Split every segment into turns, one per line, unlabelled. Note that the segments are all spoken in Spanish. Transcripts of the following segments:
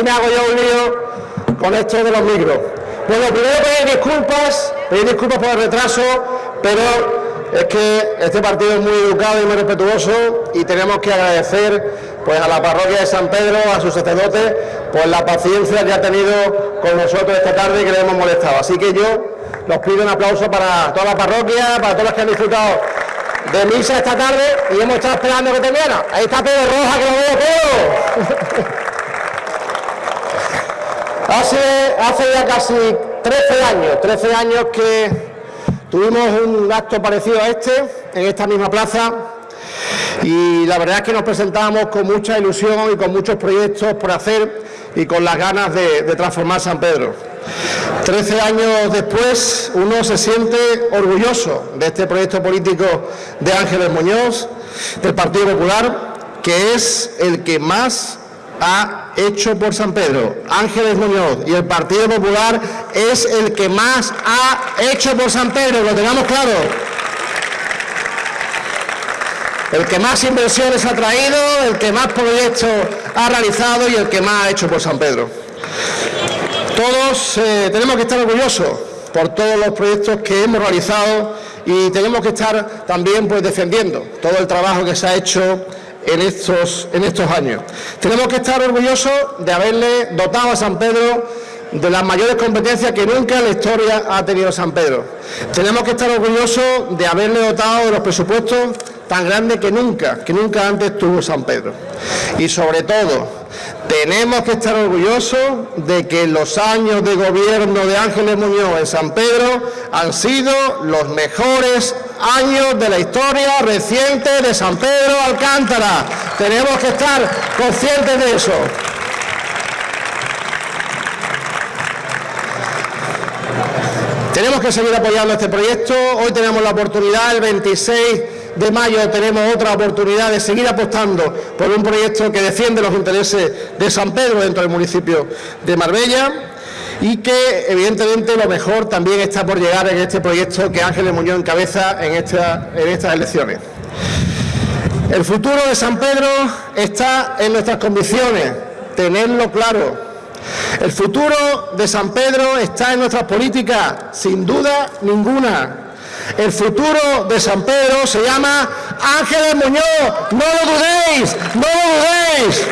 A ver si me hago yo un lío con esto de los micros. Bueno, primero pedir disculpas, pedir disculpas por el retraso, pero es que este partido es muy educado y muy respetuoso y tenemos que agradecer pues a la parroquia de San Pedro, a sus sacerdotes, por la paciencia que ha tenido con nosotros esta tarde y que le hemos molestado. Así que yo los pido un aplauso para toda la parroquia, para todos los que han disfrutado de misa esta tarde y hemos estado esperando que terminara. Ahí está Pedro Roja, que lo veo Pedro. Hace, hace ya casi 13 años, 13 años que tuvimos un acto parecido a este, en esta misma plaza, y la verdad es que nos presentábamos con mucha ilusión y con muchos proyectos por hacer y con las ganas de, de transformar San Pedro. Trece años después, uno se siente orgulloso de este proyecto político de Ángeles Muñoz, del Partido Popular, que es el que más ha hecho por San Pedro. Ángeles Muñoz y el Partido Popular es el que más ha hecho por San Pedro, lo tengamos claro. El que más inversiones ha traído, el que más proyectos ha realizado y el que más ha hecho por San Pedro. Todos eh, tenemos que estar orgullosos por todos los proyectos que hemos realizado y tenemos que estar también pues, defendiendo todo el trabajo que se ha hecho en estos, en estos años. Tenemos que estar orgullosos de haberle dotado a San Pedro de las mayores competencias que nunca en la historia ha tenido San Pedro. Tenemos que estar orgullosos de haberle dotado de los presupuestos tan grandes que nunca, que nunca antes tuvo San Pedro. Y sobre todo, tenemos que estar orgullosos de que los años de gobierno de Ángeles Muñoz en San Pedro han sido los mejores años de la historia reciente de San Pedro Alcántara. Tenemos que estar conscientes de eso. Tenemos que seguir apoyando este proyecto. Hoy tenemos la oportunidad, el 26 de mayo tenemos otra oportunidad de seguir apostando por un proyecto que defiende los intereses de San Pedro dentro del municipio de Marbella y que evidentemente lo mejor también está por llegar en este proyecto que Ángeles Muñoz encabeza en, en estas elecciones. El futuro de San Pedro está en nuestras condiciones, tenerlo claro. El futuro de San Pedro está en nuestras políticas, sin duda ninguna. El futuro de San Pedro se llama Ángeles Muñoz. No lo dudéis, no lo dudéis.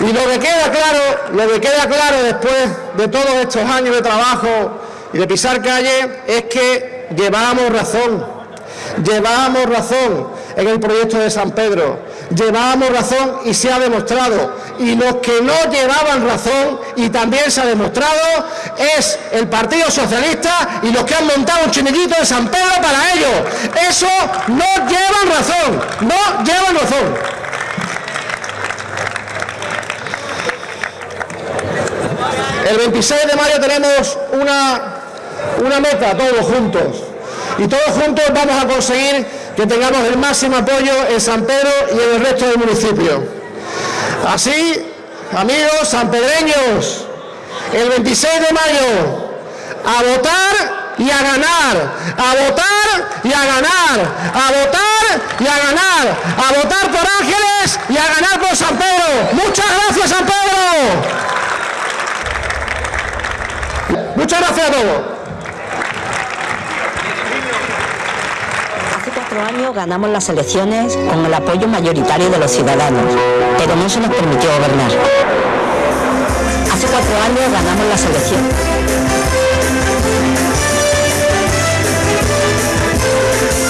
Y lo que queda claro, lo que queda claro después de todos estos años de trabajo y de pisar calle es que llevábamos razón, llevábamos razón en el proyecto de San Pedro. Llevábamos razón y se ha demostrado. Y los que no llevaban razón, y también se ha demostrado, es el Partido Socialista y los que han montado un chiringuito de San Pedro para ellos. Eso no llevan razón, no llevan razón. El 26 de mayo tenemos una, una meta, todos juntos. Y todos juntos vamos a conseguir que tengamos el máximo apoyo en San Pedro y en el resto del municipio. Así, amigos sanpedreños, el 26 de mayo, a votar y a ganar, a votar y a ganar, a votar y a ganar, a votar por Ángeles y a ganar por San Pedro. Muchas gracias, San Pedro. Muchas gracias a todos.
Año ganamos las elecciones con el apoyo mayoritario de los ciudadanos, pero no se nos permitió gobernar. Hace cuatro años ganamos las elecciones.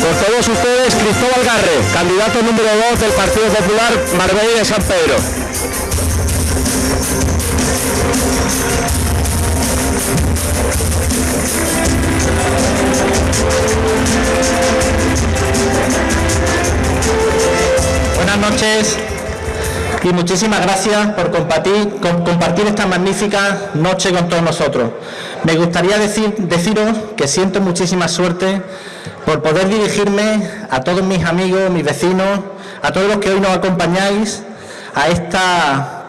Por todos ustedes, Cristóbal Garre, candidato número 2 del Partido Popular Marbella de San Pedro. Buenas noches y muchísimas gracias por compartir, esta magnífica noche con todos nosotros. Me gustaría decir, deciros que siento muchísima suerte por poder dirigirme a todos mis amigos, mis vecinos, a todos los que hoy nos acompañáis a, esta,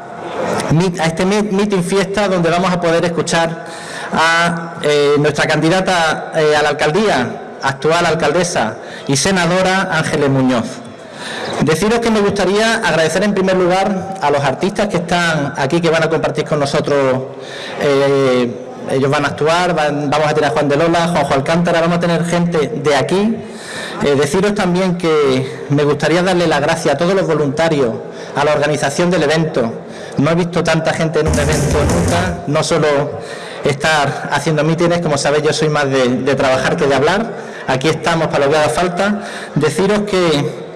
a este meeting fiesta donde vamos a poder escuchar
a eh, nuestra candidata eh, a la alcaldía, actual alcaldesa y senadora Ángeles Muñoz. Deciros que me gustaría agradecer en primer lugar a los artistas que están aquí, que van a compartir con nosotros. Eh, ellos van a actuar, vamos a tener a Juan de Lola, Juanjo Alcántara, vamos a tener gente de aquí. Eh, deciros también que me gustaría darle las gracias a todos los voluntarios, a la organización del evento. No he visto tanta gente en un evento nunca, no solo estar haciendo mítines, como sabéis yo soy más de, de trabajar que de hablar. Aquí estamos para lo que haga falta. Deciros que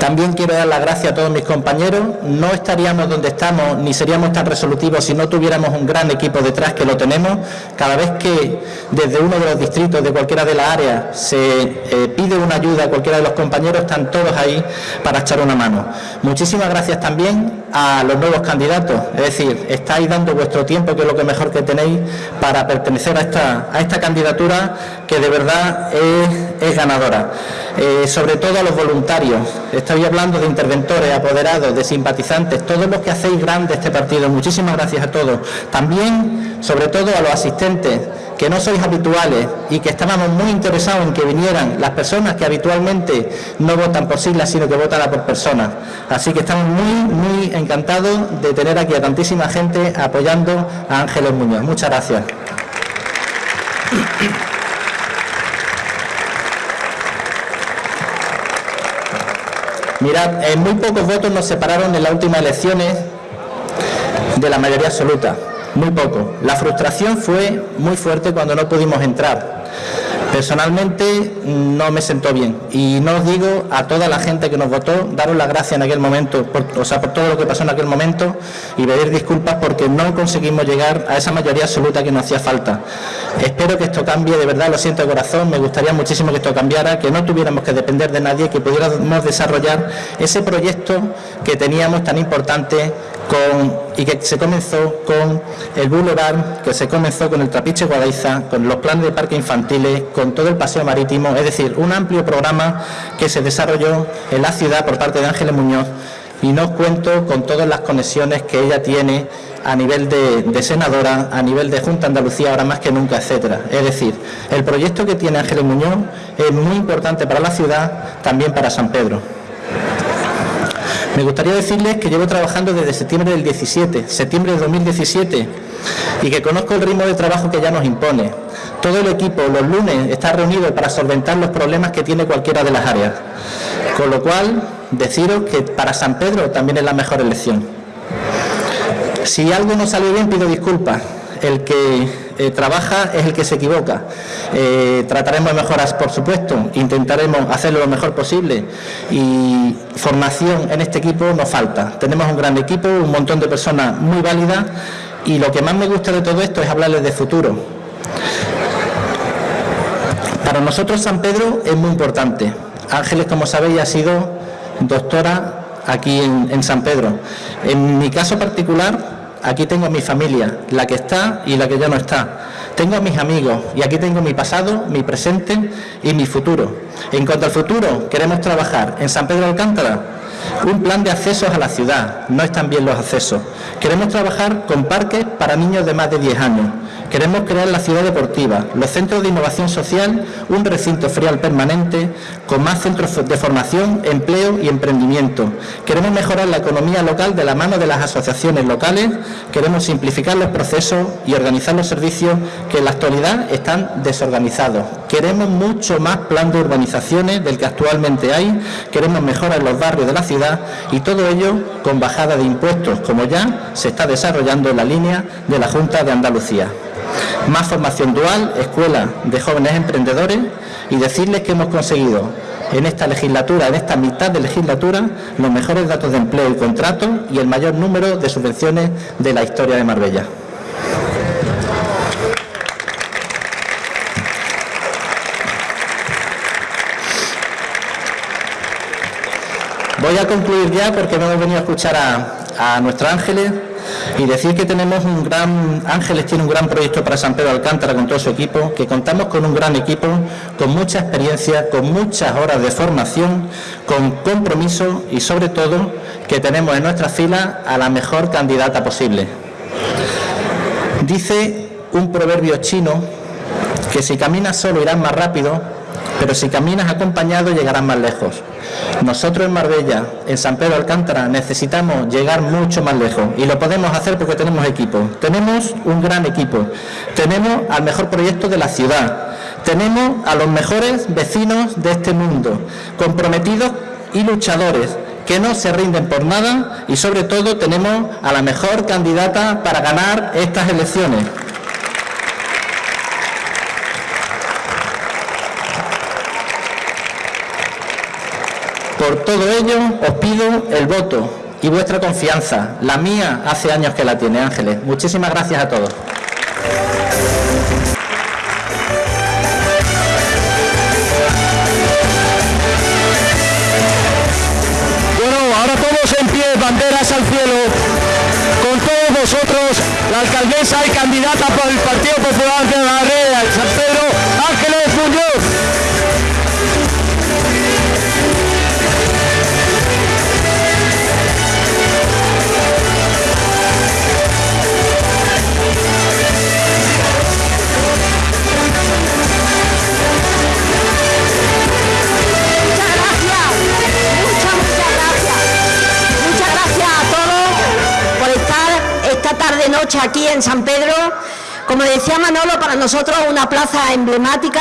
también quiero dar las gracias a todos mis compañeros. No estaríamos donde estamos ni seríamos tan resolutivos si no tuviéramos un gran equipo detrás que lo tenemos. Cada vez que desde uno de los distritos de cualquiera de las áreas se eh, pide una ayuda a cualquiera de los compañeros, están todos ahí para echar una mano. Muchísimas gracias también a los nuevos candidatos. Es decir, estáis dando vuestro tiempo, que es lo que mejor que tenéis, para pertenecer a esta, a esta candidatura que de verdad es, ganadora. Eh, sobre todo a los voluntarios. Estoy hablando de interventores, apoderados, de simpatizantes, todos los que hacéis grande este partido. Muchísimas gracias a todos. También, sobre todo, a los asistentes, que no sois habituales y que estábamos muy interesados en que vinieran las personas que habitualmente no votan por siglas, sino que votan por personas. Así que estamos muy, muy encantados de tener aquí a tantísima gente apoyando a Ángeles Muñoz. Muchas gracias. Mirad, en muy pocos votos nos separaron en las últimas elecciones de la mayoría absoluta, muy poco. La frustración fue muy fuerte cuando no pudimos entrar. Personalmente no me sentó bien y no os digo a toda la gente que nos votó, daros las gracias en aquel momento, por, o sea, por todo lo que pasó en aquel momento y pedir disculpas porque no conseguimos llegar a esa mayoría absoluta que nos hacía falta. Espero que esto cambie, de verdad lo siento de corazón, me gustaría muchísimo que esto cambiara, que no tuviéramos que depender de nadie, que pudiéramos desarrollar ese proyecto que teníamos tan importante y que se comenzó con el Boulevard, que se comenzó con el Trapiche Guadaiza, con los planes de parques infantiles, con todo el paseo marítimo, es decir, un amplio programa que se desarrolló en la ciudad por parte de Ángeles Muñoz y no cuento con todas las conexiones que ella tiene a nivel de, de, senadora, a nivel de Junta Andalucía, ahora más que nunca, etcétera. Es decir, el proyecto que tiene Ángeles Muñoz es muy importante para la ciudad, también para San Pedro. Me gustaría decirles que llevo trabajando desde septiembre del 17, septiembre de 2017, y que conozco el ritmo de trabajo que ya nos impone. Todo el equipo los lunes está reunido para solventar los problemas que tiene cualquiera de las áreas. Con lo cual, deciros que para San Pedro también es la mejor elección. Si algo no sale bien, pido disculpas. El que eh, trabaja es el que se equivoca. Eh, trataremos de mejoras, por supuesto, intentaremos hacerlo lo mejor posible y formación en este equipo nos falta. Tenemos un gran equipo, un montón de personas muy válidas y lo que más me gusta de todo esto es hablarles de futuro. Para nosotros San Pedro es muy importante. Ángeles, como sabéis, ha sido doctora aquí en San Pedro. En mi caso particular, Aquí tengo a mi familia, la que está y la que ya no está. Tengo a mis amigos y aquí tengo mi pasado, mi presente y mi futuro. En cuanto al futuro, queremos trabajar en San Pedro Alcántara un plan de accesos a la ciudad, no están bien los accesos. Queremos trabajar con parques para niños de más de 10 años. Queremos crear la ciudad deportiva, los centros de innovación social, un recinto frial permanente, con más centros de formación, empleo y emprendimiento. Queremos mejorar la economía local de la mano de las asociaciones locales, queremos simplificar los procesos y organizar los servicios que en la actualidad están desorganizados. Queremos mucho más plan de urbanizaciones del que actualmente hay, queremos mejorar los barrios de la ciudad y todo ello con bajada de impuestos, como ya se está desarrollando en la línea de la Junta de Andalucía más formación dual, escuela de jóvenes emprendedores y decirles que hemos conseguido en esta legislatura, en esta mitad de legislatura, los mejores datos de empleo y contrato y el mayor número de subvenciones de la historia de Marbella. Voy a concluir ya porque hemos venido a escuchar a, a nuestros ángeles y decir que tenemos un gran, Ángeles tiene un gran proyecto para San Pedro Alcántara con todo su equipo, que contamos con un gran equipo, con mucha experiencia, con muchas horas de formación, con compromiso y sobre todo que tenemos en nuestra fila a la mejor candidata posible. Dice un proverbio chino que si caminas solo irás más rápido, pero si caminas acompañado llegarás más lejos. Nosotros en Marbella, en San Pedro Alcántara, necesitamos llegar mucho más lejos y lo podemos hacer porque tenemos equipo. Tenemos un gran equipo. Tenemos al mejor proyecto de la ciudad. Tenemos a los mejores vecinos de este mundo, comprometidos y luchadores que no se rinden por nada y sobre todo tenemos a la mejor candidata para ganar estas elecciones. Por todo ello os pido el voto y vuestra confianza. La mía hace años que la tiene Ángeles. Muchísimas gracias a todos.
banderas al cielo. Con todos vosotros, la alcaldesa y candidata por el Partido Popular de la
aquí en San Pedro. Como decía Manolo, para nosotros una plaza emblemática,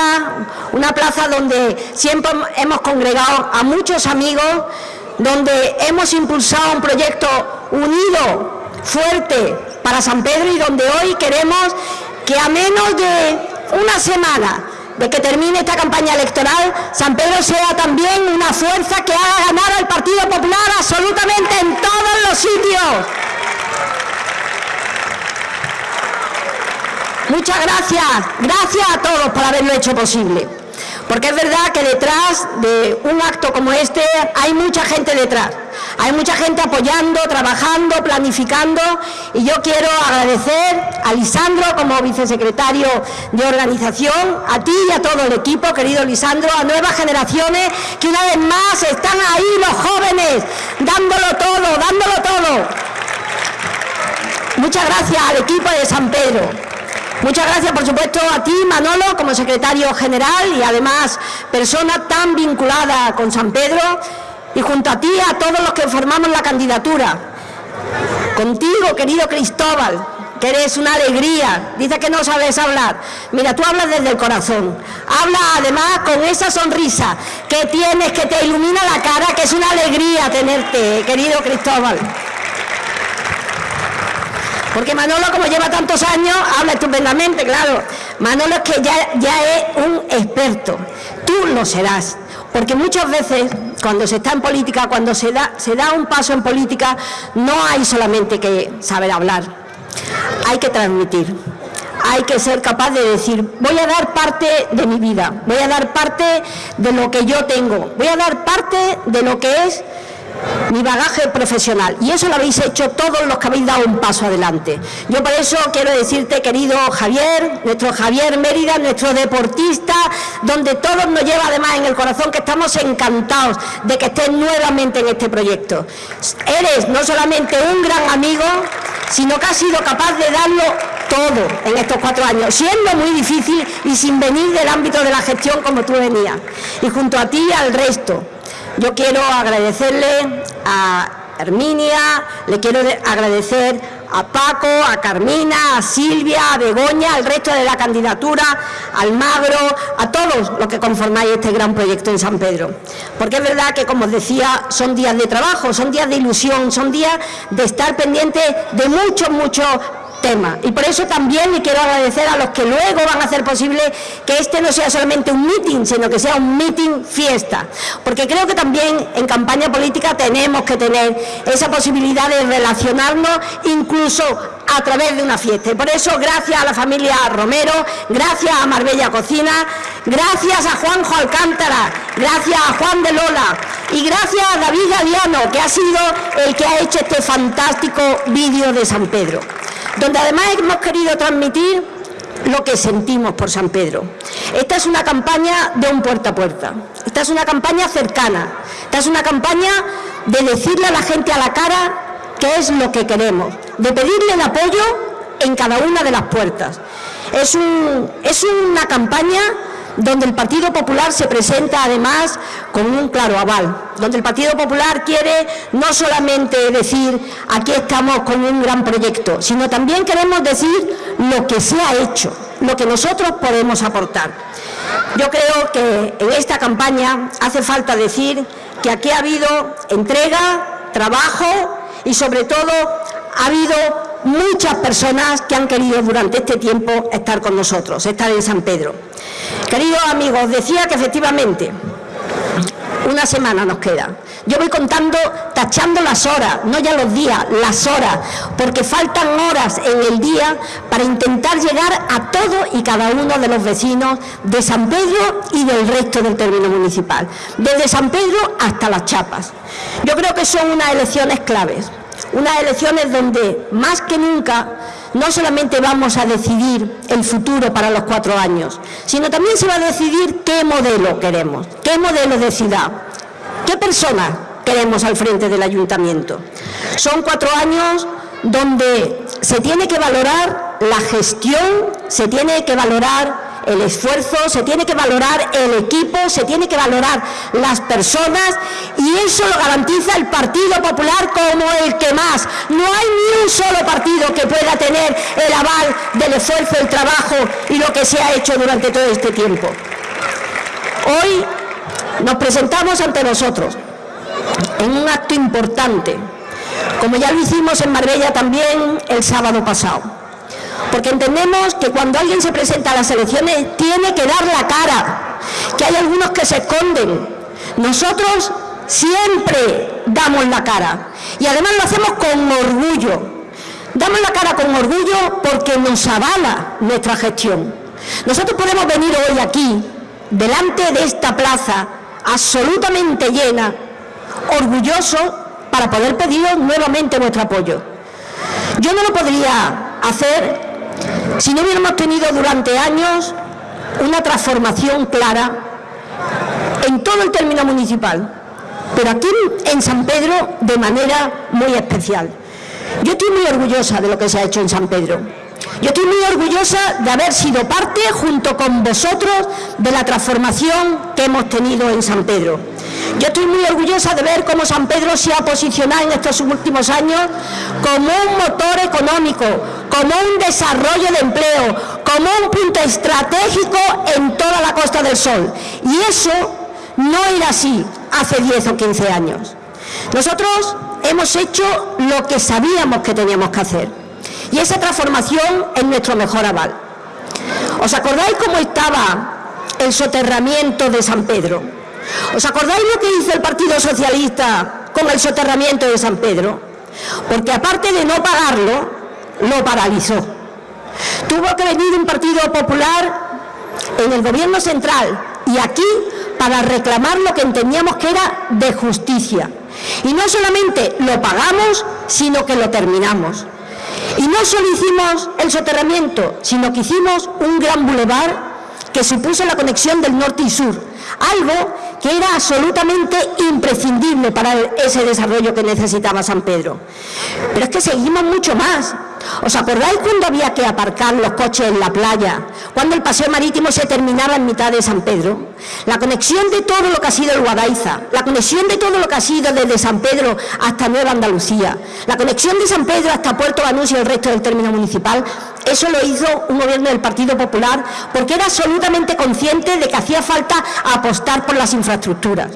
una plaza donde siempre hemos congregado a muchos amigos, donde hemos impulsado un proyecto unido, fuerte para San Pedro y donde hoy queremos que a menos de una semana de que termine esta campaña electoral, San Pedro sea también una fuerza que haga ganar al Partido Popular absolutamente en todos los sitios. Muchas gracias, gracias a todos por haberlo hecho posible. Porque es verdad que detrás de un acto como este hay mucha gente detrás. Hay mucha gente apoyando, trabajando, planificando y yo quiero agradecer a Lisandro como vicesecretario de organización, a ti y a todo el equipo, querido Lisandro, a nuevas generaciones que una vez más están ahí los jóvenes, dándolo todo, dándolo todo. Muchas gracias al equipo de San Pedro. Muchas gracias, por supuesto, a ti, Manolo, como secretario general y además persona tan vinculada con San Pedro, y junto a ti, a todos los que formamos la candidatura. Contigo, querido Cristóbal, que eres una alegría, dice que no sabes hablar. Mira, tú hablas desde el corazón, habla además con esa sonrisa que tienes, que te ilumina la cara, que es una alegría tenerte, querido Cristóbal. Porque Manolo, como lleva tantos años, habla estupendamente, claro. Manolo es que ya, ya es un experto. Tú lo serás. Porque muchas veces, cuando se está en política, cuando se da, se da un paso en política, no hay solamente que saber hablar. Hay que transmitir. Hay que ser capaz de decir, voy a dar parte de mi vida, voy a dar parte de lo que yo tengo, voy a dar parte de lo que es mi bagaje profesional. Y eso lo habéis hecho todos los que habéis dado un paso adelante. Yo por eso quiero decirte, querido Javier, nuestro Javier Mérida, nuestro deportista, donde todos nos lleva además en el corazón que estamos encantados de que estés nuevamente en este proyecto. Eres no solamente un gran amigo, sino que has sido capaz de darlo todo en estos cuatro años, siendo muy difícil y sin venir del ámbito de la gestión como tú venías. Y junto a ti al resto, yo quiero agradecerle a Herminia, le quiero agradecer a Paco, a Carmina, a Silvia, a Begoña, al resto de la candidatura, al Magro, a todos los que conformáis este gran proyecto en San Pedro. Porque es verdad que, como os decía, son días de trabajo, son días de ilusión, son días de estar pendientes de muchos, muchos Y por eso también le quiero agradecer a los que luego van a hacer posible que este no sea solamente un meeting, sino que sea un meeting fiesta. Porque creo que también en campaña política tenemos que tener esa posibilidad de relacionarnos incluso a través de una fiesta. Y por eso, gracias a la familia Romero, gracias a Marbella Cocina, gracias a Juanjo Alcántara, gracias a Juan de Lola y gracias a David Galiano, que ha sido el que ha hecho este fantástico vídeo de San Pedro donde además hemos querido transmitir lo que sentimos por San Pedro. Esta es una campaña de un puerta a puerta, esta es una campaña cercana, esta es una campaña de decirle a la gente a la cara qué es lo que queremos, de pedirle el apoyo en cada una de las puertas. Es, es una campaña donde el Partido Popular se presenta además con un claro aval, donde el Partido Popular quiere no solamente decir aquí estamos con un gran proyecto, sino también queremos decir lo que se ha hecho, lo que nosotros podemos aportar. Yo creo que en esta campaña hace falta decir que aquí ha habido entrega, trabajo y sobre todo ha habido muchas personas que han querido durante este tiempo estar con nosotros, estar en San Pedro. Queridos amigos, decía que efectivamente una semana nos queda. Yo voy contando, tachando las horas, no ya los días, las horas, porque faltan horas en el día para intentar llegar a todos y cada uno de los vecinos de San Pedro y del resto del término municipal, desde San Pedro hasta las Chapas. Yo creo que son unas elecciones claves, unas elecciones donde más que nunca no solamente vamos a decidir el futuro para los cuatro años, sino también se va a decidir qué modelo queremos, qué modelo de ciudad, qué persona queremos al frente del ayuntamiento. Son cuatro años donde se tiene que valorar la gestión, se tiene que valorar el esfuerzo, se tiene que valorar el equipo, se tiene que valorar las personas y eso lo garantiza el Partido Popular como el que más. No hay ni un solo partido que pueda tener el aval del esfuerzo, el trabajo y lo que se ha hecho durante todo este tiempo. Hoy nos presentamos ante nosotros en un acto importante, como ya lo hicimos en Marbella también el sábado pasado porque entendemos que cuando alguien se presenta a las elecciones tiene que dar la cara, que hay algunos que se esconden. Nosotros siempre damos la cara y además lo hacemos con orgullo. Damos la cara con orgullo porque nos avala nuestra gestión. Nosotros podemos venir hoy aquí, delante de esta plaza, absolutamente llena, orgulloso, para poder pediros nuevamente vuestro apoyo. Yo no lo podría hacer si no hubiéramos tenido durante años una transformación clara en todo el término municipal, pero aquí en San Pedro de manera muy especial. Yo estoy muy orgullosa de lo que se ha hecho en San Pedro. Yo estoy muy orgullosa de haber sido parte, junto con vosotros, de la transformación que hemos tenido en San Pedro. Yo estoy muy orgullosa de ver cómo San Pedro se ha posicionado en estos últimos años como un motor económico, como un desarrollo de empleo, como un punto estratégico en toda la Costa del Sol. Y eso no era así hace 10 o 15 años. Nosotros hemos hecho lo que sabíamos que teníamos que hacer. Y esa transformación es nuestro mejor aval. ¿Os acordáis cómo estaba el soterramiento de San Pedro? ¿Os acordáis lo que hizo el Partido Socialista con el soterramiento de San Pedro? Porque aparte de no pagarlo, lo paralizó. Tuvo que venir un Partido Popular en el gobierno central y aquí para reclamar lo que entendíamos que era de justicia. Y no solamente lo pagamos, sino que lo terminamos. Y no solo hicimos el soterramiento, sino que hicimos un gran bulevar que supuso la conexión del norte y sur, algo que era absolutamente imprescindible para ese desarrollo que necesitaba San Pedro. Pero es que seguimos mucho más. ¿Os acordáis cuando había que aparcar los coches en la playa? Cuando el paseo marítimo se terminaba en mitad de San Pedro. La conexión de todo lo que ha sido el Guadaiza, la conexión de todo lo que ha sido desde San Pedro hasta Nueva Andalucía, la conexión de San Pedro hasta Puerto Banús y el resto del término municipal, eso lo hizo un gobierno del Partido Popular porque era absolutamente consciente de que hacía falta apostar por las infraestructuras.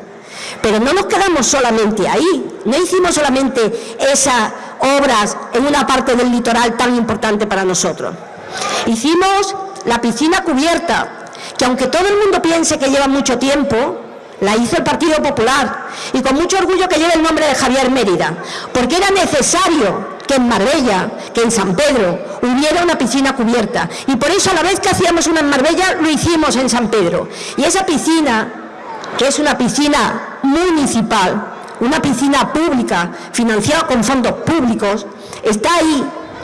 Pero no nos quedamos solamente ahí, no hicimos solamente esas obras en una parte del litoral tan importante para nosotros. Hicimos la piscina cubierta, que aunque todo el mundo piense que lleva mucho tiempo, la hizo el Partido Popular y con mucho orgullo que lleva el nombre de Javier Mérida, porque era necesario que en Marbella, que en San Pedro, hubiera una piscina cubierta. Y por eso a la vez que hacíamos una en Marbella, lo hicimos en San Pedro. Y esa piscina, que es una piscina municipal, una piscina pública, financiada con fondos públicos, está ahí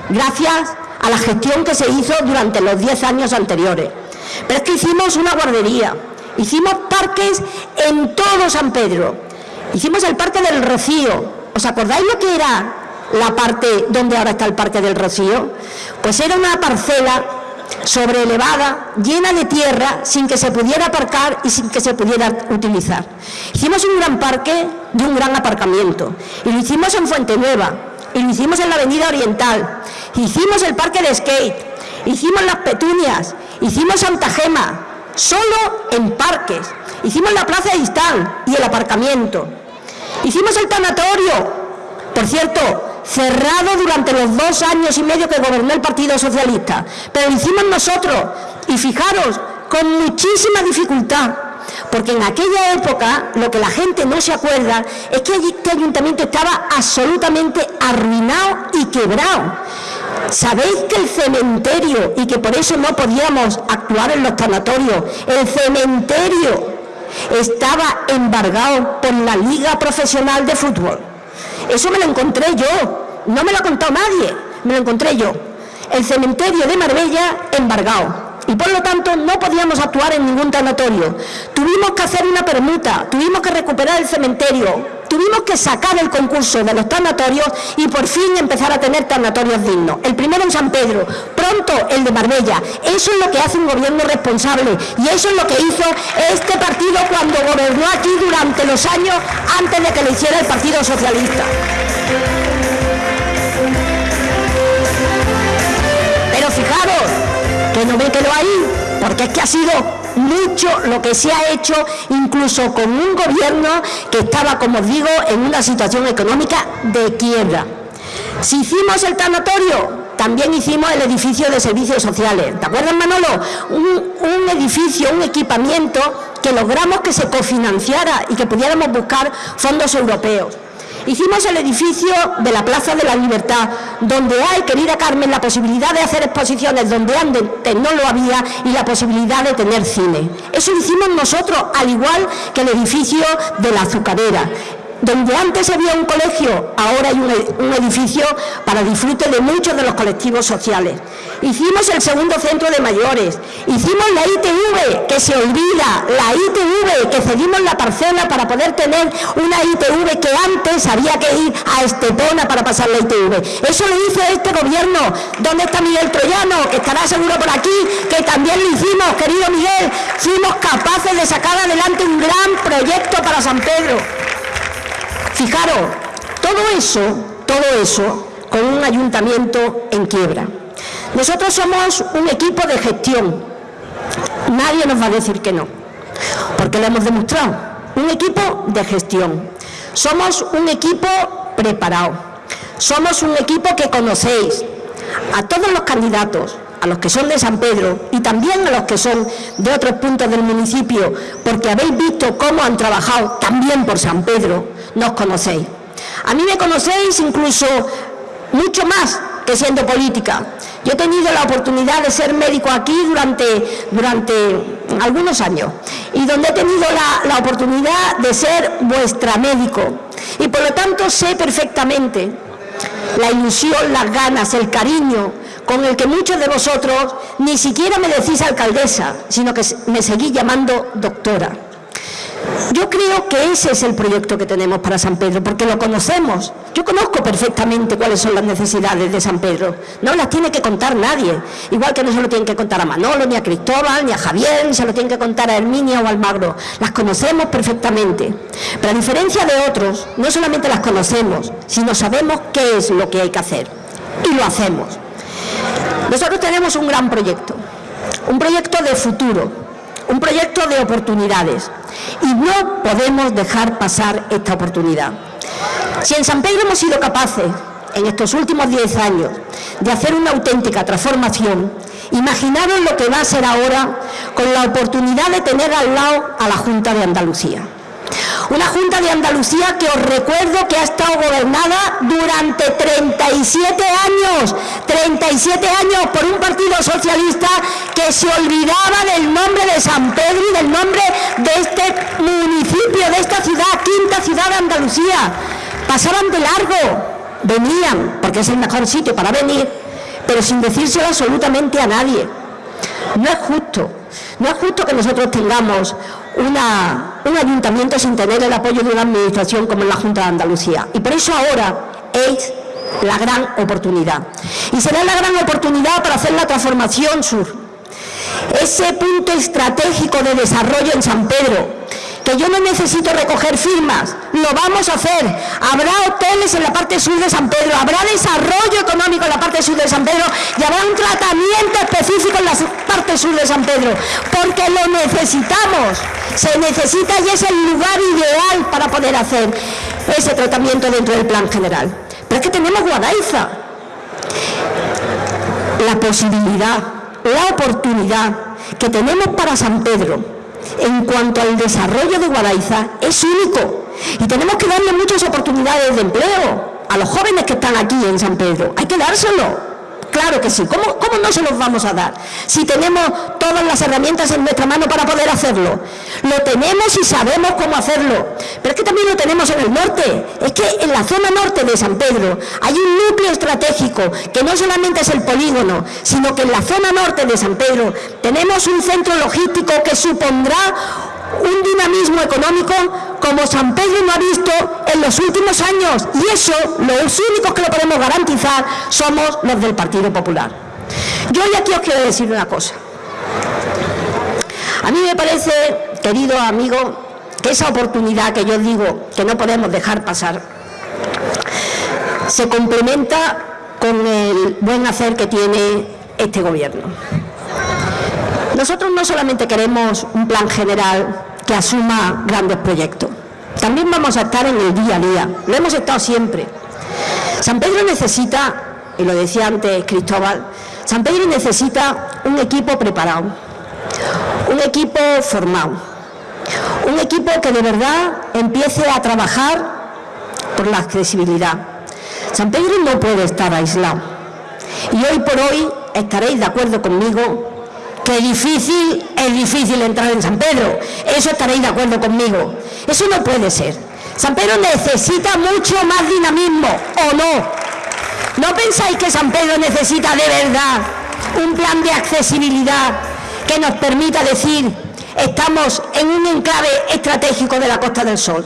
gracias a la gestión que se hizo durante los 10 años anteriores. Pero es que hicimos una guardería, hicimos parques en todo San Pedro, hicimos el Parque del Rocío. ¿Os acordáis lo que era la parte donde ahora está el Parque del Rocío? Pues era una parcela elevada, llena de tierra, sin que se pudiera aparcar y sin que se pudiera utilizar. Hicimos un gran parque y un gran aparcamiento. Y lo hicimos en Fuente Nueva, y lo hicimos en la Avenida Oriental, hicimos el parque de skate, hicimos las petunias, hicimos Santa Gema, solo en parques. Hicimos la Plaza de Istán y el aparcamiento. Hicimos el tanatorio, por cierto, cerrado durante los dos años y medio que gobernó el Partido Socialista. Pero lo hicimos nosotros, y fijaros, con muchísima dificultad, porque en aquella época lo que la gente no se acuerda es que este ayuntamiento estaba absolutamente arruinado y quebrado. ¿Sabéis que el cementerio, y que por eso no podíamos actuar en los tanatorios, el cementerio estaba embargado por la Liga Profesional de Fútbol? Eso me lo encontré yo, no me lo ha contado nadie, me lo encontré yo. El cementerio de Marbella embargado. Y por lo tanto no podíamos actuar en ningún tanatorio. Tuvimos que hacer una permuta, tuvimos que recuperar el cementerio, tuvimos que sacar el concurso de los tanatorios y por fin empezar a tener tanatorios dignos. El primero en San Pedro, pronto el de Marbella. Eso es lo que hace un gobierno responsable y eso es lo que hizo este partido cuando gobernó aquí durante los años antes de que lo hiciera el Partido Socialista. Pero fijaros, que no me quedo ahí, porque es que ha sido mucho lo que se ha hecho, incluso con un gobierno que estaba, como os digo, en una situación económica de quiebra. Si hicimos el tanatorio, también hicimos el edificio de servicios sociales. ¿Te acuerdas, Manolo? Un, un, edificio, un equipamiento que logramos que se cofinanciara y que pudiéramos buscar fondos europeos. Hicimos el edificio de la Plaza de la Libertad, donde hay, querida Carmen, la posibilidad de hacer exposiciones donde antes no lo había y la posibilidad de tener cine. Eso hicimos nosotros, al igual que el edificio de la azucarera. Donde antes había un colegio, ahora hay un, edificio para disfrute de muchos de los colectivos sociales. Hicimos el segundo centro de mayores, hicimos la ITV, que se olvida, la ITV, que cedimos la parcela para poder tener una ITV que antes había que ir a Estepona para pasar la ITV. Eso lo hizo este gobierno. ¿Dónde está Miguel Troyano? Que estará seguro por aquí, que también lo hicimos, querido Miguel. Fuimos capaces de sacar adelante un gran proyecto para San Pedro. Fijaros, todo eso, todo eso con un ayuntamiento en quiebra. Nosotros somos un equipo de gestión. Nadie nos va a decir que no, porque lo hemos demostrado. Un equipo de gestión. Somos un equipo preparado. Somos un equipo que conocéis a todos los candidatos, a los que son de San Pedro y también a los que son de otros puntos del municipio, porque habéis visto cómo han trabajado también por San Pedro, nos conocéis. A mí me conocéis incluso mucho más que siendo política. Yo he tenido la oportunidad de ser médico aquí durante, durante algunos años y donde he tenido la, la oportunidad de ser vuestra médico y por lo tanto sé perfectamente la ilusión, las ganas, el cariño con el que muchos de vosotros ni siquiera me decís alcaldesa, sino que me seguís llamando doctora. Yo creo que ese es el proyecto que tenemos para San Pedro, porque lo conocemos. Yo conozco perfectamente cuáles son las necesidades de San Pedro. No las tiene que contar nadie. Igual que no se lo tienen que contar a Manolo, ni a Cristóbal, ni a Javier, ni se lo tienen que contar a Herminia o Almagro. Las conocemos perfectamente. Pero a diferencia de otros, no solamente las conocemos, sino sabemos qué es lo que hay que hacer. Y lo hacemos. Nosotros tenemos un gran proyecto, un proyecto de futuro, un proyecto de oportunidades y no podemos dejar pasar esta oportunidad. Si en San Pedro hemos sido capaces en estos últimos 10 años de hacer una auténtica transformación, imaginaros lo que va a ser ahora con la oportunidad de tener al lado a la Junta de Andalucía. Una Junta de Andalucía que os recuerdo que ha estado gobernada durante 37 años, 37 años por un partido socialista que se olvidaba del nombre de San Pedro y del nombre de este municipio, de esta ciudad, quinta ciudad de Andalucía. Pasaban de largo, venían, porque es el mejor sitio para venir, pero sin decírselo absolutamente a nadie. No es justo, no es justo que nosotros tengamos un ayuntamiento sin tener el apoyo de una administración como la Junta de Andalucía. Y por eso ahora es la gran oportunidad. Y será la gran oportunidad para hacer la transformación sur. Ese punto estratégico de desarrollo en San Pedro, yo no necesito recoger firmas, lo vamos a hacer. Habrá hoteles en la parte sur de San Pedro, habrá desarrollo económico en la parte sur de San Pedro y habrá un tratamiento específico en la parte sur de San Pedro, porque lo necesitamos. Se necesita y es el lugar ideal para poder hacer ese tratamiento dentro del plan general. Pero es que tenemos Guadaiza. La posibilidad, la oportunidad que tenemos para San Pedro en cuanto al desarrollo de Guadaiza es único y tenemos que darle muchas oportunidades de empleo a los jóvenes que están aquí en San Pedro. Hay que dárselo. Claro que sí. ¿Cómo, ¿Cómo, no se los vamos a dar? Si tenemos todas las herramientas en nuestra mano para poder hacerlo. Lo tenemos y sabemos cómo hacerlo. Pero es que también lo tenemos en el norte. Es que en la zona norte de San Pedro hay un núcleo estratégico que no solamente es el polígono, sino que en la zona norte de San Pedro tenemos un centro logístico que supondrá un dinamismo económico como San Pedro no ha visto en los últimos años. Y eso, los únicos que lo podemos garantizar somos los del Partido Popular. Yo hoy aquí os quiero decir una cosa. A mí me parece, querido amigo, que esa oportunidad que yo digo que no podemos dejar pasar, se complementa con el buen hacer que tiene este gobierno. Nosotros no solamente queremos un plan general que asuma grandes proyectos, también vamos a estar en el día a día, lo hemos estado siempre. San Pedro necesita, y lo decía antes Cristóbal, San Pedro necesita un equipo preparado, un equipo formado, un equipo que de verdad empiece a trabajar por la accesibilidad. San Pedro no puede estar aislado. Y hoy por hoy estaréis de acuerdo conmigo que difícil, es difícil entrar en San Pedro. Eso estaréis de acuerdo conmigo. Eso no puede ser. San Pedro necesita mucho más dinamismo, ¿o no? ¿No pensáis que San Pedro necesita de verdad un plan de accesibilidad que nos permita decir estamos en un enclave estratégico de la Costa del Sol?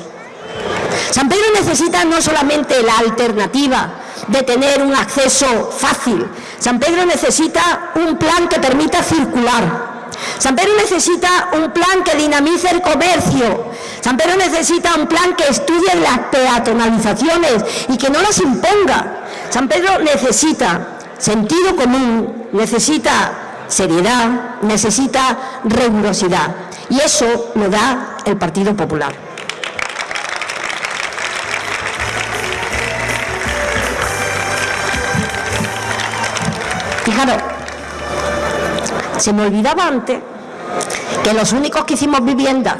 San Pedro necesita no solamente la alternativa de tener un acceso fácil, San Pedro necesita un plan que permita circular. San Pedro necesita un plan que dinamice el comercio. San Pedro necesita un plan que estudie las peatonalizaciones y que no las imponga. San Pedro necesita sentido común, necesita seriedad, necesita rigurosidad. Y eso lo da el Partido Popular. Fijaros, se me olvidaba antes que los únicos que hicimos vivienda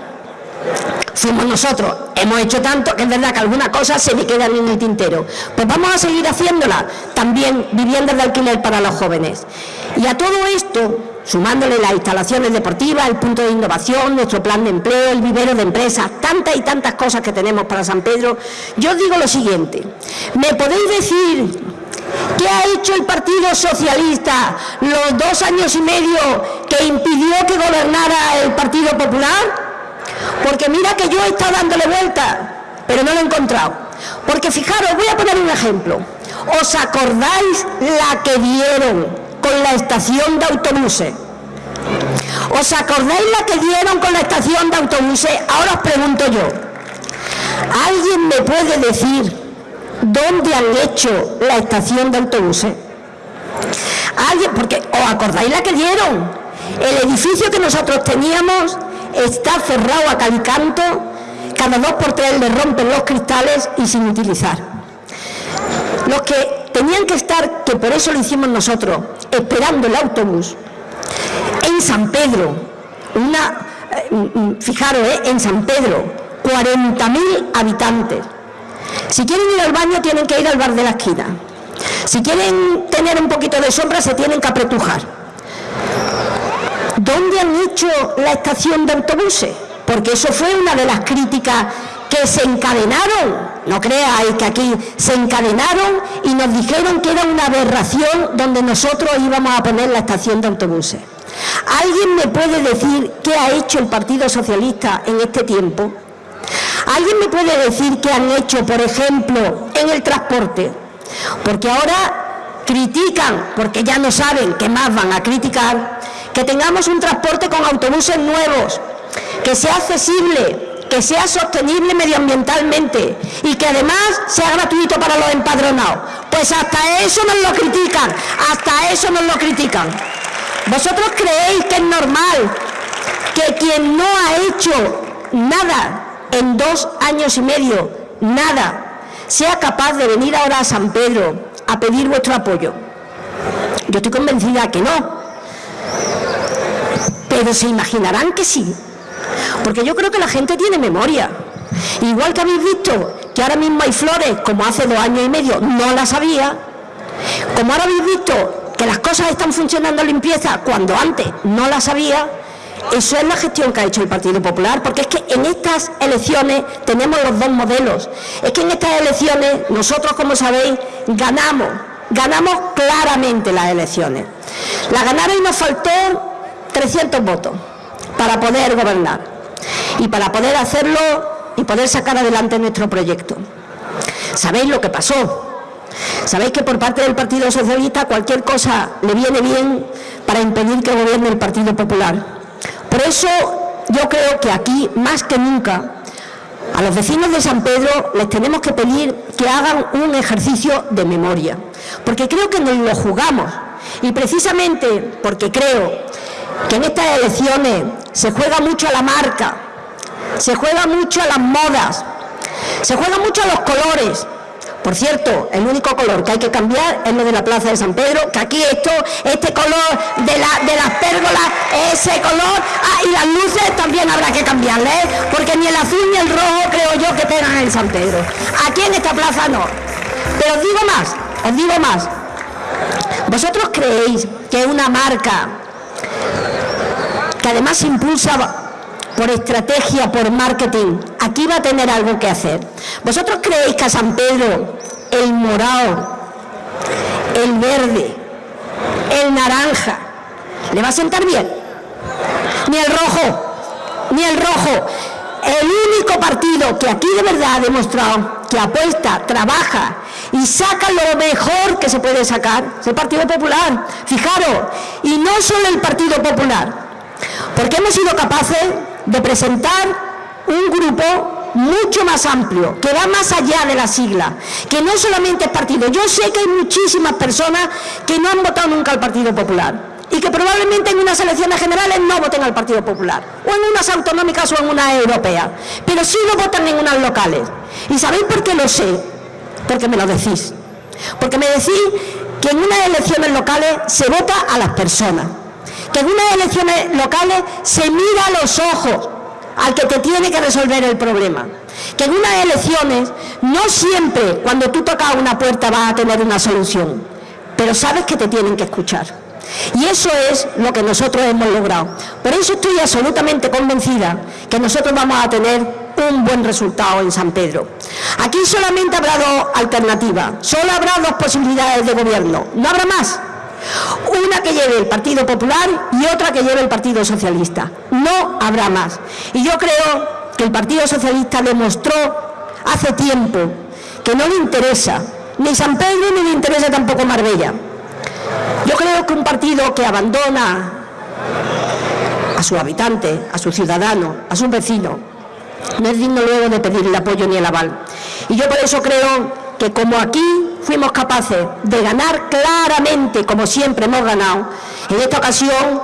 fuimos nosotros. Hemos hecho tanto que es verdad que algunas cosas se me quedan en el tintero. Pues vamos a seguir haciéndola también viviendas de alquiler para los jóvenes. Y a todo esto, sumándole las instalaciones deportivas, el punto de innovación, nuestro plan de empleo, el vivero de empresas, tantas y tantas cosas que tenemos para San Pedro, yo digo lo siguiente, ¿me podéis decir ¿Qué ha hecho el Partido Socialista los dos años y medio que impidió que gobernara el Partido Popular? Porque mira que yo he estado dándole vuelta, pero no lo he encontrado. Porque fijaros, voy a poner un ejemplo. ¿Os acordáis la que dieron con la estación de autobuses? ¿Os acordáis la que dieron con la estación de autobuses? Ahora os pregunto yo. ¿Alguien me puede decir ¿Dónde han hecho la estación de autobuses? Alguien, porque os acordáis la que dieron. El edificio que nosotros teníamos está cerrado a calicanto, cada dos por tres le rompen los cristales y sin utilizar. Los que tenían que estar, que por eso lo hicimos nosotros, esperando el autobús, en San Pedro, eh, fijaros, eh, en San Pedro, 40.000 habitantes, si quieren ir al baño tienen que ir al bar de la esquina. Si quieren tener un poquito de sombra se tienen que apretujar. ¿Dónde han hecho la estación de autobuses? Porque eso fue una de las críticas que se encadenaron, no creáis que aquí se encadenaron y nos dijeron que era una aberración donde nosotros íbamos a poner la estación de autobuses. ¿Alguien me puede decir qué ha hecho el Partido Socialista en este tiempo? ¿Alguien me puede decir qué han hecho, por ejemplo, en el transporte? Porque ahora critican, porque ya no saben qué más van a criticar, que tengamos un transporte con autobuses nuevos, que sea accesible, que sea sostenible medioambientalmente y que además sea gratuito para los empadronados. Pues hasta eso nos lo critican, hasta eso nos lo critican. ¿Vosotros creéis que es normal que quien no ha hecho nada en dos años y medio, nada, sea capaz de venir ahora a San Pedro a pedir vuestro apoyo? Yo estoy convencida que no. Pero se imaginarán que sí. Porque yo creo que la gente tiene memoria. Igual que habéis visto que ahora mismo hay flores, como hace dos años y medio no las había, como ahora habéis visto que las cosas están funcionando en limpieza cuando antes no las había, eso es la gestión que ha hecho el Partido Popular, porque es que en estas elecciones tenemos los dos modelos. Es que en estas elecciones nosotros, como sabéis, ganamos, ganamos claramente las elecciones. La ganaron y nos faltó 300 votos para poder gobernar y para poder hacerlo y poder sacar adelante nuestro proyecto. ¿Sabéis lo que pasó? Sabéis que por parte del Partido Socialista cualquier cosa le viene bien para impedir que gobierne el Partido Popular. Por eso yo creo que aquí, más que nunca, a los vecinos de San Pedro les tenemos que pedir que hagan un ejercicio de memoria, porque creo que nos lo jugamos y precisamente porque creo que en estas elecciones se juega mucho a la marca, se juega mucho a las modas, se juega mucho a los colores. Por cierto, el único color que hay que cambiar es lo de la Plaza de San Pedro, que aquí esto, este color de, las pérgolas, ese color, ah, y las luces también habrá que cambiarle, ¿eh? porque ni el azul ni el rojo creo yo que tengan en San Pedro. Aquí en esta plaza no. Pero os digo más, os digo más. ¿Vosotros creéis que una marca que además impulsa por estrategia, por marketing, aquí va a tener algo que hacer. ¿Vosotros creéis que a San Pedro el morado, el verde, el naranja, le va a sentar bien? Ni el rojo, ni el rojo. El único partido que aquí de verdad ha demostrado que apuesta, trabaja y saca lo mejor que se puede sacar es el Partido Popular. Fijaros, y no solo el Partido Popular, porque hemos sido capaces de presentar un grupo mucho más amplio, que va más allá de la sigla, que no solamente es partido. Yo sé que hay muchísimas personas que no han votado nunca al Partido Popular y que probablemente en unas elecciones generales no voten al Partido Popular, o en unas autonómicas o en unas europeas, pero sí lo votan en unas locales. ¿Y sabéis por qué lo sé? Porque me lo decís. Porque me decís que en unas elecciones locales se vota a las personas que en unas elecciones locales se mira a los ojos al que te tiene que resolver el problema. Que en unas elecciones no siempre cuando tú tocas una puerta vas a tener una solución, pero sabes que te tienen que escuchar. Y eso es lo que nosotros hemos logrado. Por eso estoy absolutamente convencida que nosotros vamos a tener un buen resultado en San Pedro. Aquí solamente habrá dos alternativas, solo habrá dos posibilidades de gobierno, no habrá más. Una que lleve el Partido Popular y otra que lleve el Partido Socialista. No habrá más. Y yo creo que el Partido Socialista demostró hace tiempo que no le interesa ni San Pedro ni le interesa tampoco Marbella. Yo creo que un partido que abandona a sus habitantes, a sus ciudadanos, a sus vecinos, no es digno luego de pedir el apoyo ni el aval. Y yo por eso creo que como aquí fuimos capaces de ganar claramente, como siempre hemos ganado, en esta ocasión,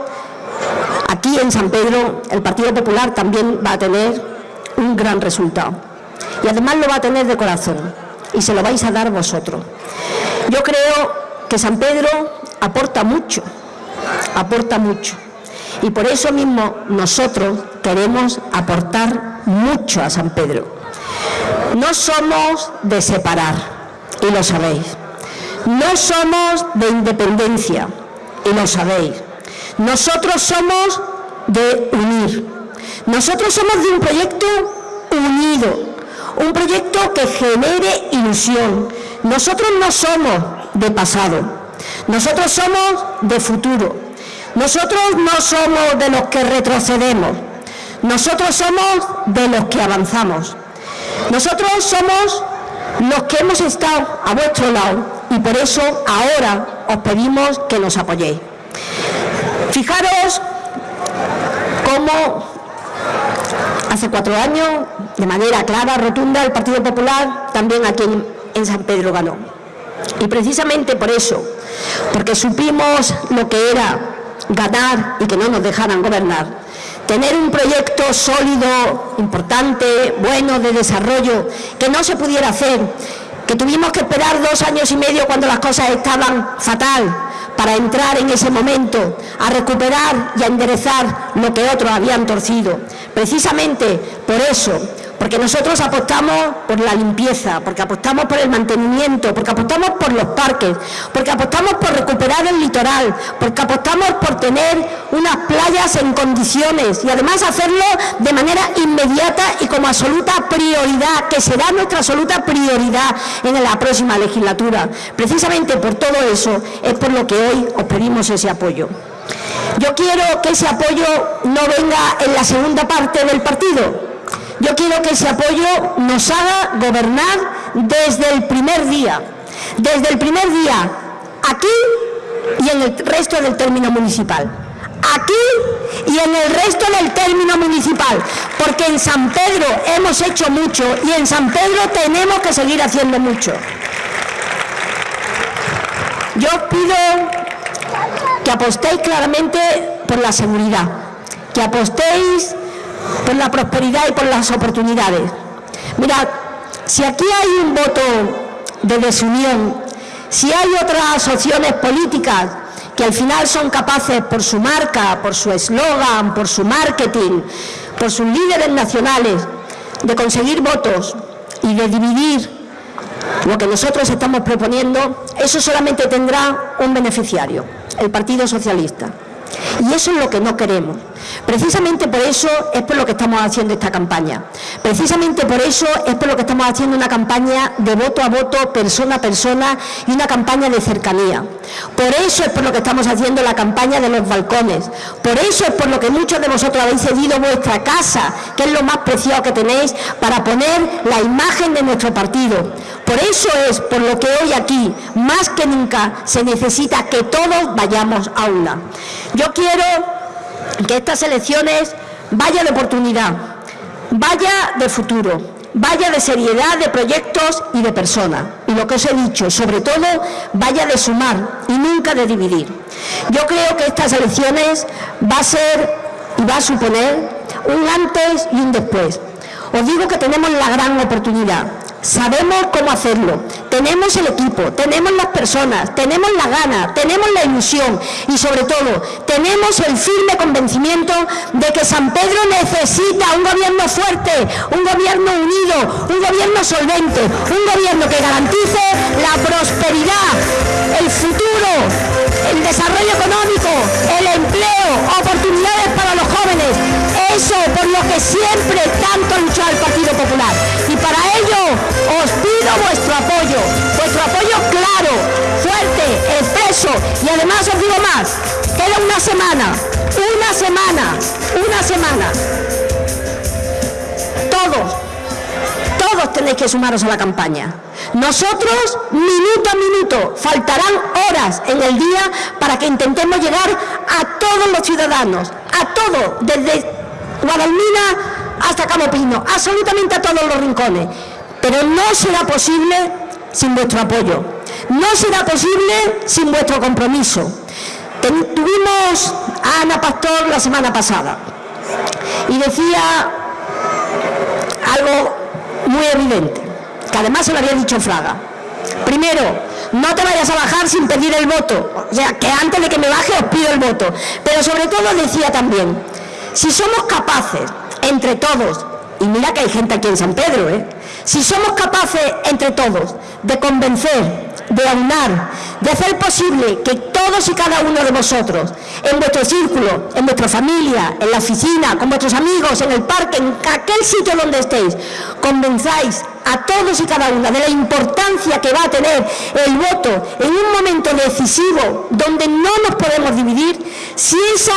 aquí en San Pedro, el Partido Popular también va a tener un gran resultado. Y además lo va a tener de corazón, y se lo vais a dar vosotros. Yo creo que San Pedro aporta mucho, aporta mucho. Y por eso mismo nosotros queremos aportar mucho a San Pedro. No somos de separar, y lo sabéis. No somos de independencia y lo sabéis. Nosotros somos de unir. Nosotros somos de un proyecto unido, un proyecto que genere ilusión. Nosotros no somos de pasado, nosotros somos de futuro. Nosotros no somos de los que retrocedemos, nosotros somos de los que avanzamos. Nosotros somos los que hemos estado a vuestro lado y por eso ahora os pedimos que nos apoyéis. Fijaros cómo hace cuatro años, de manera clara, rotunda, el Partido Popular también aquí en San Pedro ganó. Y precisamente por eso, porque supimos lo que era ganar y que no nos dejaran gobernar, tener un proyecto sólido, importante, bueno, de desarrollo, que no se pudiera hacer, que tuvimos que esperar dos años y medio cuando las cosas estaban fatal, para entrar en ese momento a recuperar y a enderezar lo que otros habían torcido. Precisamente por eso porque nosotros apostamos por la limpieza, porque apostamos por el mantenimiento, porque apostamos por los parques, porque apostamos por recuperar el litoral, porque apostamos por tener unas playas en condiciones y además hacerlo de manera inmediata y como absoluta prioridad, que será nuestra absoluta prioridad en la próxima legislatura. Precisamente por todo eso es por lo que hoy os pedimos ese apoyo. Yo quiero que ese apoyo no venga en la segunda parte del partido, yo quiero que ese apoyo nos haga gobernar desde el primer día, desde el primer día, aquí y en el resto del término municipal. Aquí y en el resto del término municipal, porque en San Pedro hemos hecho mucho y en San Pedro tenemos que seguir haciendo mucho. Yo pido que apostéis claramente por la seguridad, que apostéis por la prosperidad y por las oportunidades. Mirad, si aquí hay un voto de desunión, si hay otras opciones políticas que al final son capaces por su marca, por su eslogan, por su marketing, por sus líderes nacionales, de conseguir votos y de dividir lo que nosotros estamos proponiendo, eso solamente tendrá un beneficiario, el Partido Socialista. Y eso es lo que no queremos. Precisamente por eso es por lo que estamos haciendo esta campaña. Precisamente por eso es por lo que estamos haciendo una campaña de voto a voto, persona a persona y una campaña de cercanía. Por eso es por lo que estamos haciendo la campaña de los balcones. Por eso es por lo que muchos de vosotros habéis cedido vuestra casa, que es lo más preciado que tenéis, para poner la imagen de nuestro partido. Por eso es por lo que hoy aquí, más que nunca, se necesita que todos vayamos a una. Yo quiero que estas elecciones vaya de oportunidad, vaya de futuro, vaya de seriedad de proyectos y de personas. Y lo que os he dicho, sobre todo, vaya de sumar y nunca de dividir. Yo creo que estas elecciones va a ser y va a suponer un antes y un después. Os digo que tenemos la gran oportunidad Sabemos cómo hacerlo, tenemos el equipo, tenemos las personas, tenemos la gana, tenemos la ilusión y sobre todo tenemos el firme convencimiento de que San Pedro necesita un gobierno fuerte, un gobierno unido, un gobierno solvente, un gobierno que garantice la prosperidad, el futuro, el desarrollo económico, el empleo, oportunidades para los jóvenes, eso por lo que siempre tanto luchado el Partido Popular. Y para os pido vuestro apoyo, vuestro apoyo claro, fuerte, expreso y además os digo más, queda una semana, una semana, una semana. Todos, todos tenéis que sumaros a la campaña. Nosotros, minuto a minuto, faltarán horas en el día para que intentemos llegar a todos los ciudadanos, a todos, desde Guadalmina hasta Camopino, absolutamente a todos los rincones. Pero no será posible sin vuestro apoyo, no será posible sin vuestro compromiso. tuvimos a Ana Pastor la semana pasada y decía algo muy evidente, que además se lo había dicho Fraga. Primero, no te vayas a bajar sin pedir el voto, o sea, que antes de que me baje os pido el voto. Pero sobre todo decía también, si somos capaces, entre todos, y mira que hay gente aquí en San Pedro, ¿eh? Si somos capaces entre todos de convencer, de aunar, de hacer posible que todos y cada uno de vosotros, en vuestro círculo, en vuestra familia, en la oficina, con vuestros amigos, en el parque, en aquel sitio donde estéis, convenzáis a todos y cada una de la importancia que va a tener el voto en un momento decisivo donde no nos podemos dividir, si, esa,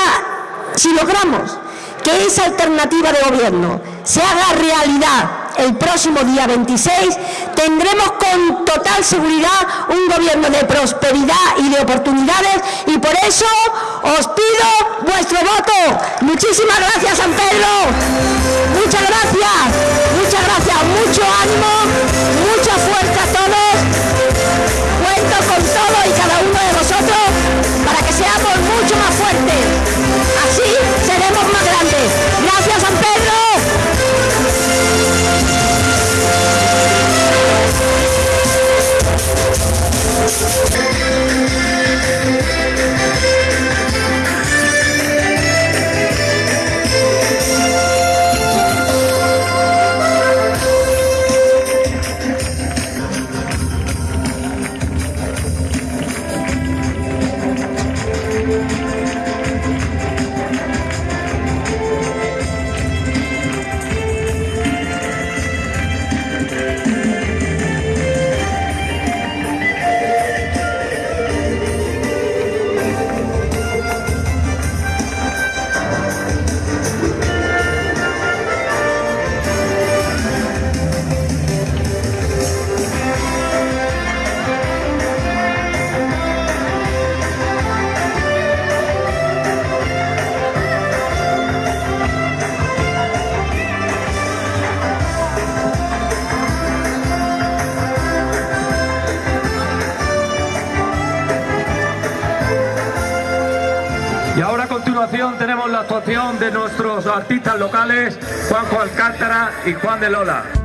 si logramos que esa alternativa de gobierno se haga realidad el próximo día 26, tendremos con total seguridad un gobierno de prosperidad y de oportunidades y por eso os pido vuestro voto. Muchísimas gracias, San Pedro. Muchas gracias, muchas gracias, mucho ánimo.
actuación de nuestros artistas locales, Juanjo Alcántara y Juan de Lola.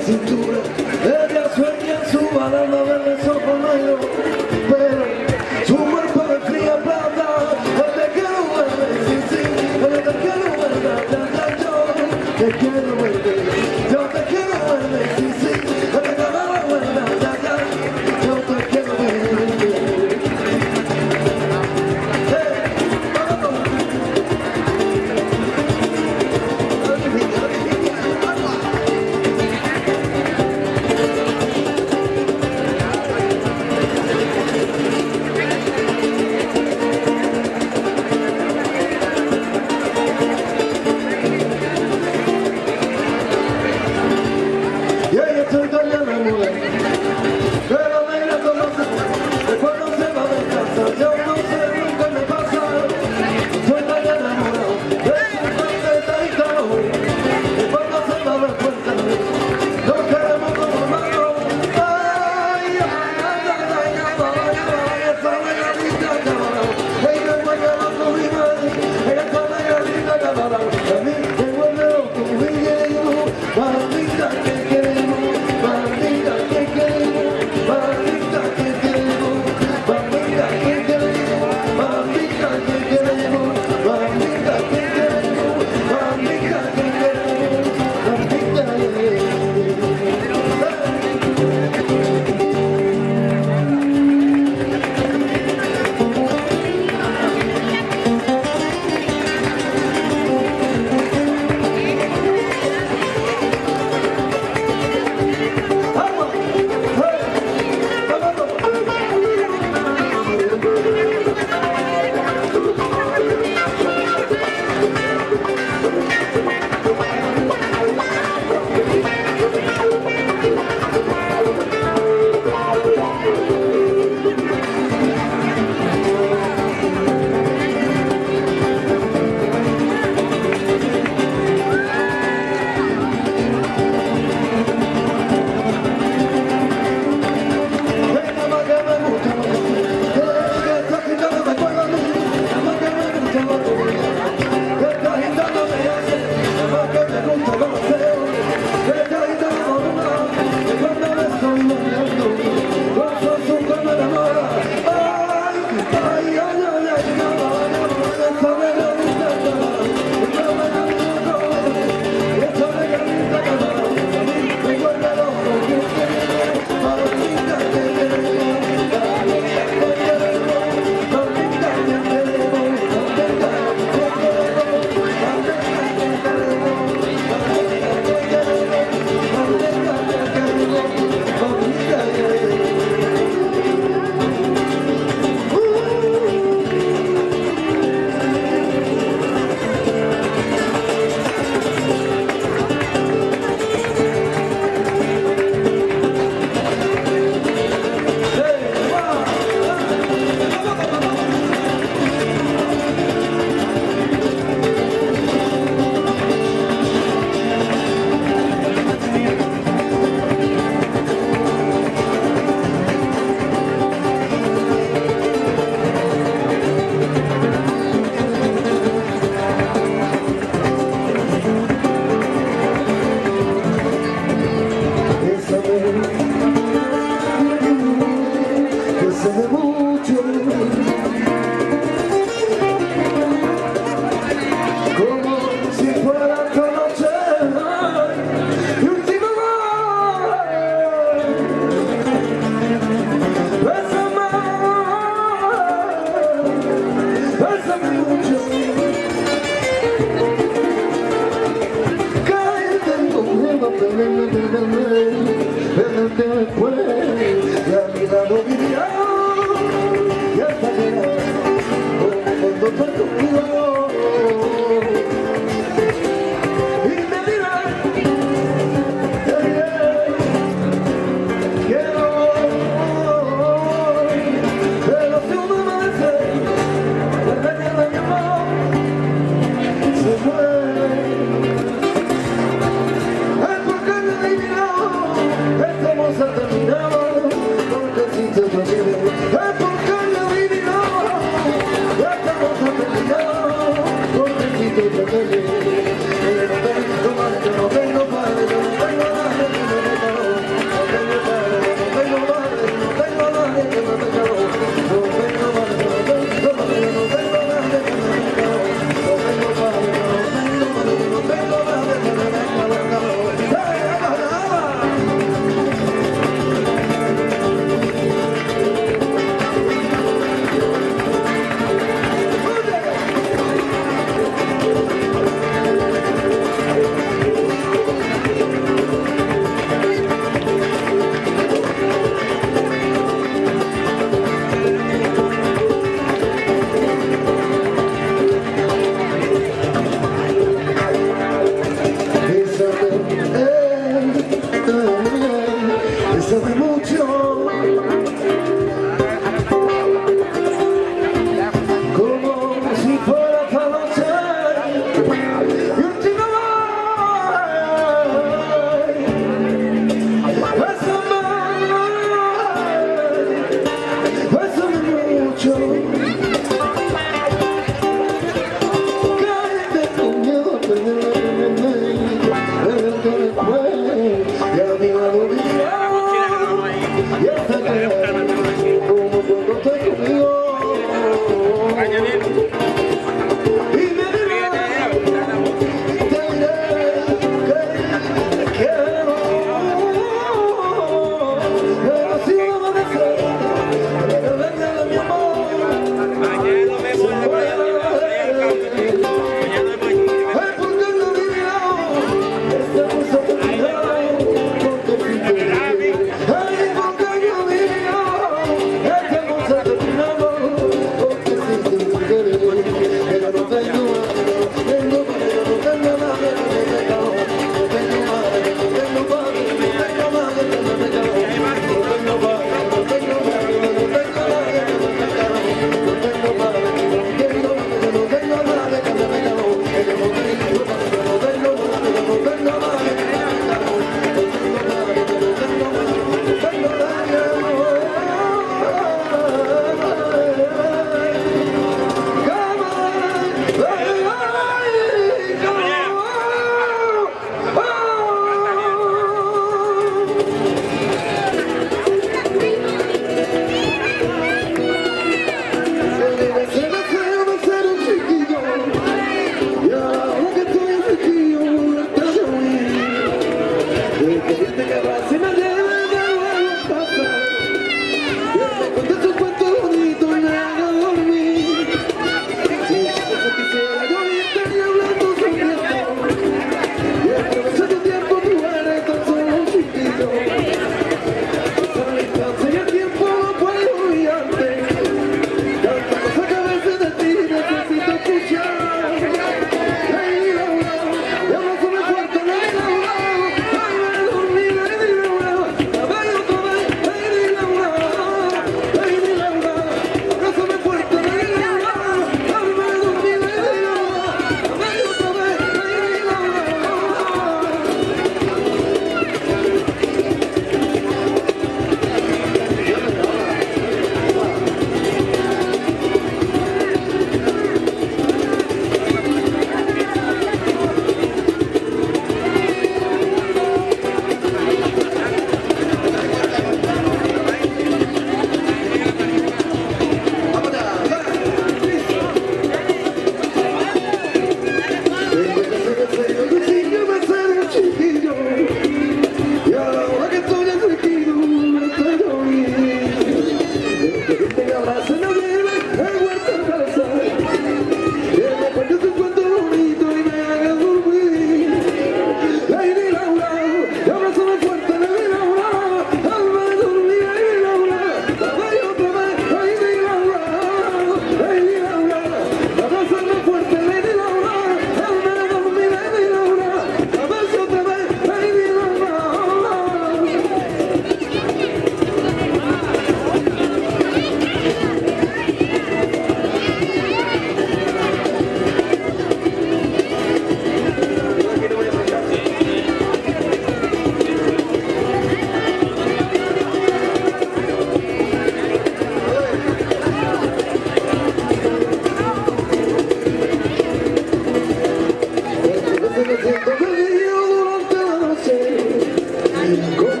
go.